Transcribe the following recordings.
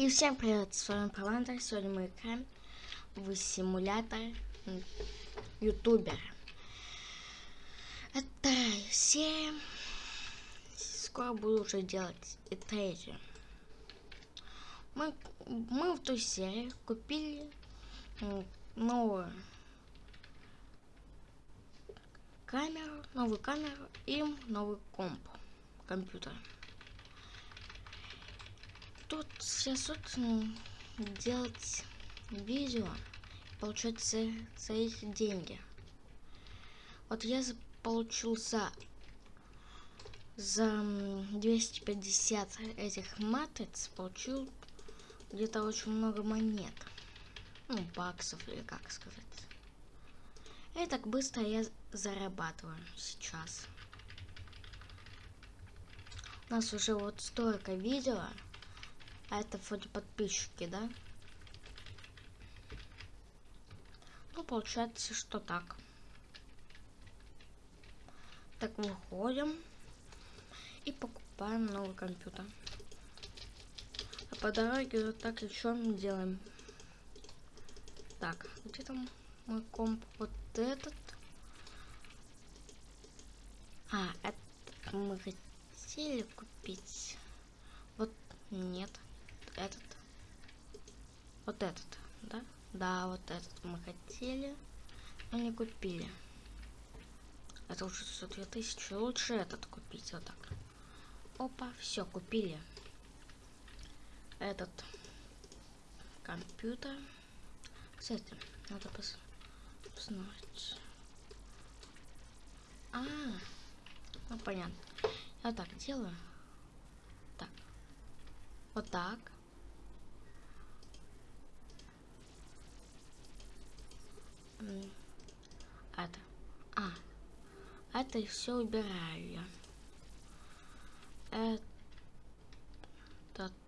И всем привет, с вами Паландер. Сегодня мы играем в симулятор ютубера. Это серия. Скоро буду уже делать и третью. Мы, мы в той серии купили новую камеру, новую камеру и новый комп, компьютер тут сейчас вот делать видео, получать их деньги. Вот я получил за, за 250 этих матриц, получил где-то очень много монет. Ну, баксов или как сказать. И так быстро я зарабатываю сейчас. У нас уже вот столько видео. А это вроде подписчики, да? Ну, получается, что так. Так, выходим. И покупаем новый компьютер. А по дороге вот так еще делаем. Так, где там мой комп? Вот этот. А, это мы хотели купить. Вот нет этот. Вот этот, да? Да, вот этот мы хотели, но не купили. Это уже 102 тысячи. Лучше этот купить вот так. Опа, все, купили. Этот компьютер. Кстати, надо пос посмотреть. А, ну понятно. Я так делаю. Так. Вот так. Это. А, это все убираю. Это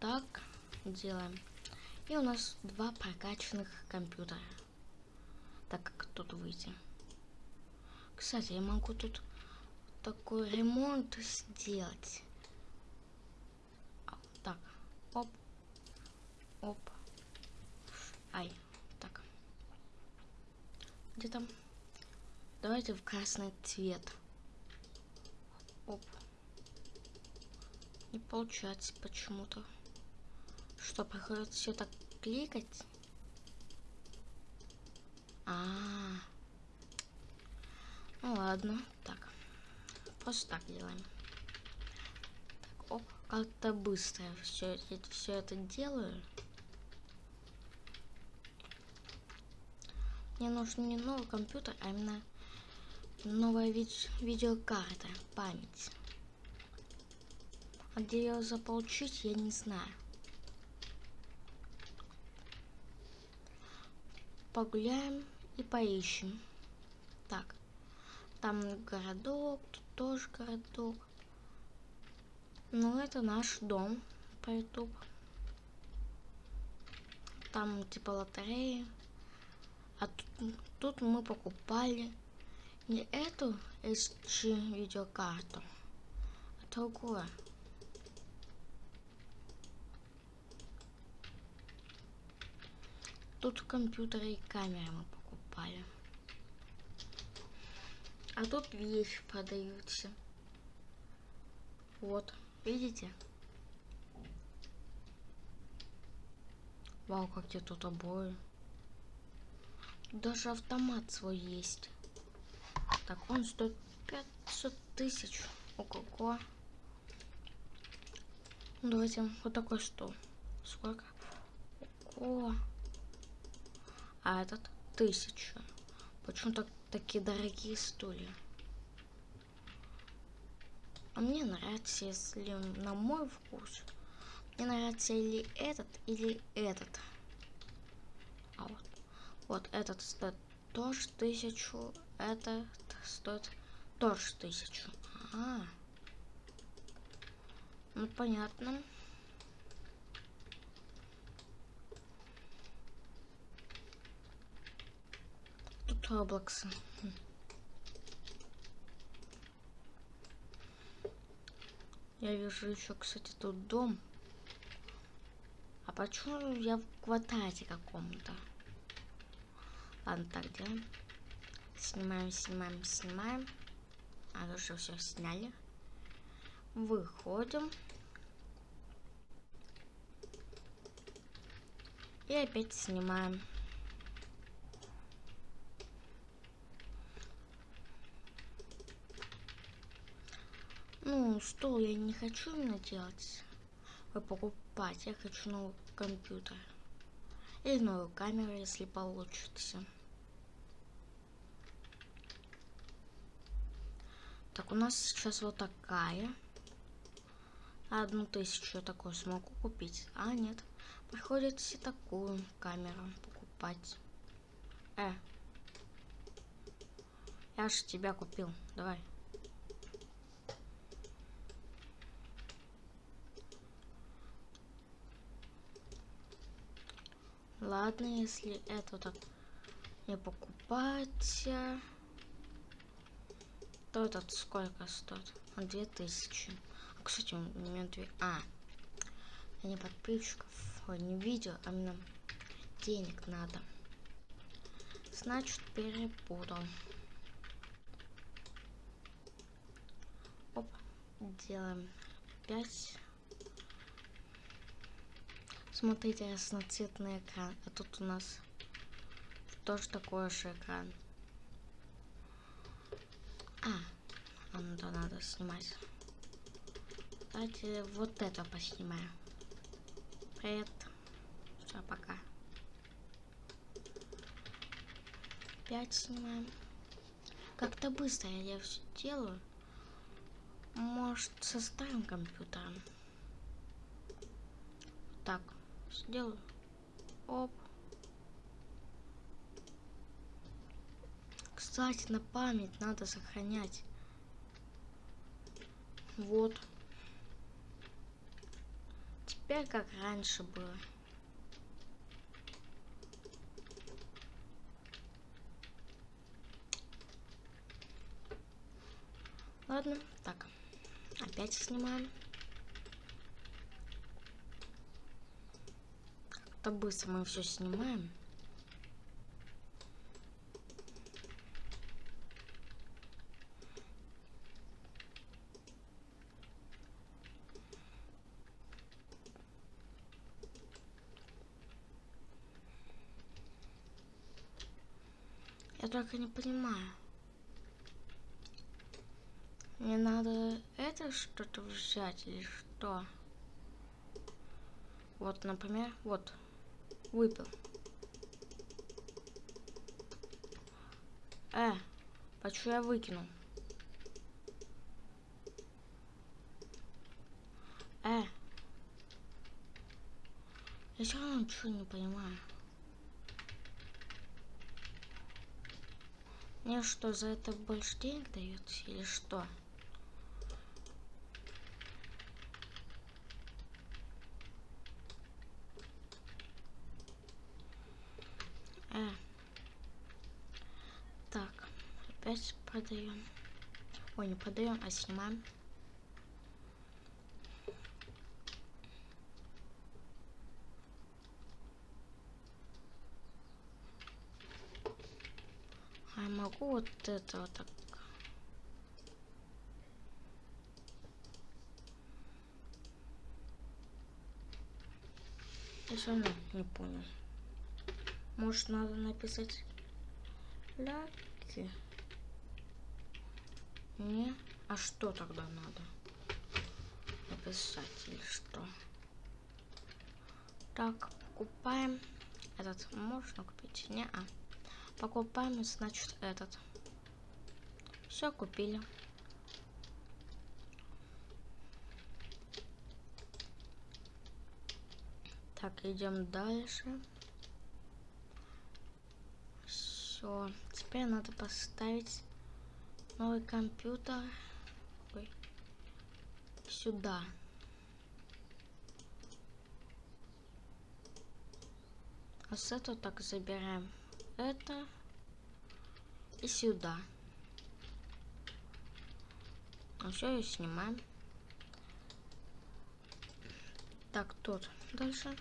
так делаем. И у нас два прокачанных компьютера. Так как тут выйти. Кстати, я могу тут такой ремонт сделать. Так, оп, оп, Где там? Давайте в красный цвет. Оп. Не получается почему-то. Что, приходится все так кликать? А, -а, а Ну ладно, так. Просто так делаем. Так, оп, как-то быстро все, все это делаю. Мне нужен не новый компьютер, а именно новая виде видеокарта, память. А где ее заполучить, я не знаю. Погуляем и поищем. Так, там городок, тут тоже городок. Ну, это наш дом по YouTube. Там типа лотереи. А тут, тут мы покупали не эту SG видеокарту, а другую. Тут компьютеры и камеры мы покупали. А тут вещи продаются. Вот, видите? Вау, какие тут обои. Даже автомат свой есть. Так, он стоит 500 тысяч. Ого-го. Давайте вот такой стол. Сколько? Ого. А этот тысяча. Почему так такие дорогие стулья? А мне нравится, если на мой вкус. Мне нравится или этот, или этот. А вот вот этот стоит тоже тысячу, этот стоит тоже тысячу. А, ну понятно. Тут Роблоксы. Я вижу еще, кстати, тут дом. А почему я в квадрате каком-то? Ладно, так делаем. Снимаем, снимаем, снимаем. А, уже все сняли. Выходим. И опять снимаем. Ну, что я не хочу именно делать. Вы покупать. Я хочу новый компьютер. Или новую камеру, если получится. Так, у нас сейчас вот такая. Одну тысячу я такую смогу купить. А, нет. Приходится такую камеру покупать. Э. Я же тебя купил. Давай. Ладно, если это так не покупать, то этот сколько стоит? Две тысячи. А, кстати, у меня две... А, не подписчиков, не видео, а именно денег надо. Значит, перепутал. Оп, делаем 5 Смотрите, разноцветный экран. А тут у нас тоже такой же экран. А, да, надо снимать. Давайте вот это поснимаем. Привет. Все, пока. Пять снимаем. Как-то быстро я все делаю. Может, со старым компьютером. Так сделаю. Оп. Кстати, на память надо сохранять. Вот. Теперь как раньше было. Ладно, так. Опять снимаем. Как-то быстро мы все снимаем. Я только не понимаю. Мне надо это что-то взять или что? Вот, например, вот выпил. Э, почему я выкинул? Э. Я все равно ничего не понимаю. Мне что, за это больше денег дают или что? опять продаем. Ой, не продаем, а снимаем. А я могу вот это вот так. Я все не понял. Может, надо написать ляки. Не? А что тогда надо? Написать или что? Так, покупаем. Этот можно купить? Не, а. Покупаем, значит, этот. Все, купили. Так, идем дальше. Все, теперь надо поставить новый компьютер Ой. сюда. А с этого так забираем это и сюда. А все, и снимаем. Так, тут дальше.